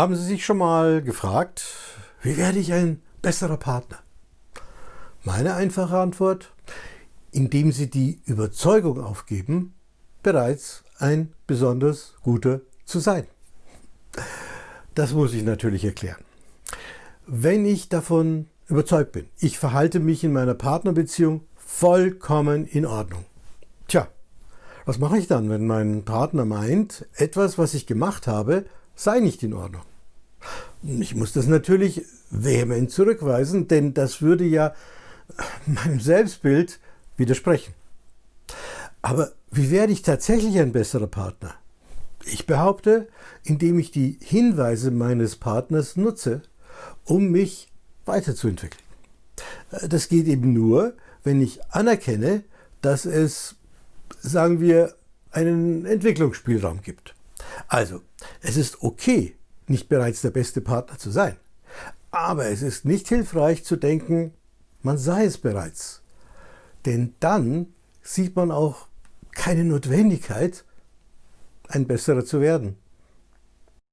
Haben Sie sich schon mal gefragt, wie werde ich ein besserer Partner? Meine einfache Antwort, indem Sie die Überzeugung aufgeben, bereits ein besonders guter zu sein. Das muss ich natürlich erklären. Wenn ich davon überzeugt bin, ich verhalte mich in meiner Partnerbeziehung vollkommen in Ordnung. Tja, was mache ich dann, wenn mein Partner meint, etwas, was ich gemacht habe, sei nicht in Ordnung? Ich muss das natürlich vehement zurückweisen, denn das würde ja meinem Selbstbild widersprechen. Aber wie werde ich tatsächlich ein besserer Partner? Ich behaupte, indem ich die Hinweise meines Partners nutze, um mich weiterzuentwickeln. Das geht eben nur, wenn ich anerkenne, dass es, sagen wir, einen Entwicklungsspielraum gibt. Also, es ist okay, nicht bereits der beste Partner zu sein. Aber es ist nicht hilfreich zu denken, man sei es bereits. Denn dann sieht man auch keine Notwendigkeit, ein besserer zu werden.